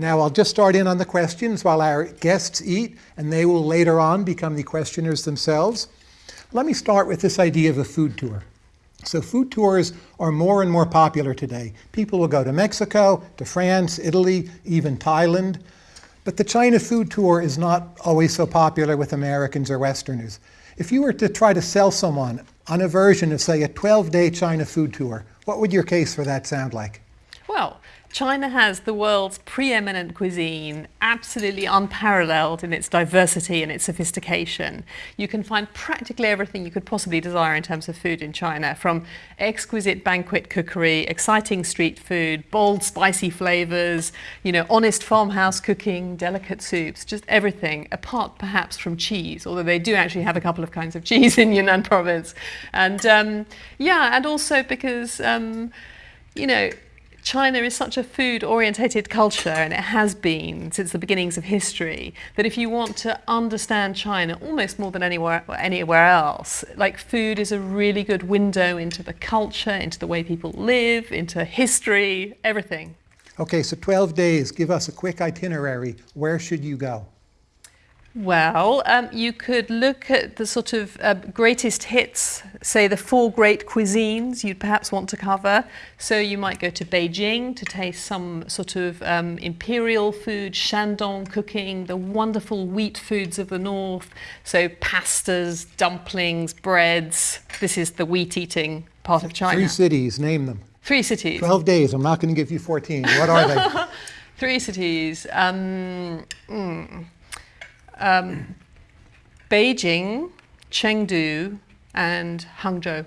Now I'll just start in on the questions while our guests eat, and they will later on become the questioners themselves. Let me start with this idea of a food tour. So food tours are more and more popular today. People will go to Mexico, to France, Italy, even Thailand. But the China food tour is not always so popular with Americans or Westerners. If you were to try to sell someone on a version of, say, a 12-day China food tour, what would your case for that sound like? Well, China has the world's preeminent cuisine, absolutely unparalleled in its diversity and its sophistication. You can find practically everything you could possibly desire in terms of food in China, from exquisite banquet cookery, exciting street food, bold spicy flavors, you know, honest farmhouse cooking, delicate soups, just everything, apart perhaps from cheese, although they do actually have a couple of kinds of cheese in Yunnan province. And um, yeah, and also because, um, you know, China is such a food-orientated culture, and it has been since the beginnings of history, that if you want to understand China almost more than anywhere, anywhere else, like food is a really good window into the culture, into the way people live, into history, everything. Okay, so 12 days. Give us a quick itinerary. Where should you go? Well, um, you could look at the sort of uh, greatest hits, say the four great cuisines you'd perhaps want to cover. So you might go to Beijing to taste some sort of um, imperial food, Shandong cooking, the wonderful wheat foods of the north. So pastas, dumplings, breads. This is the wheat eating part of China. Three cities, name them. Three cities. 12 days. I'm not going to give you 14. What are they? Three cities. Um, mm um, Beijing, Chengdu, and Hangzhou.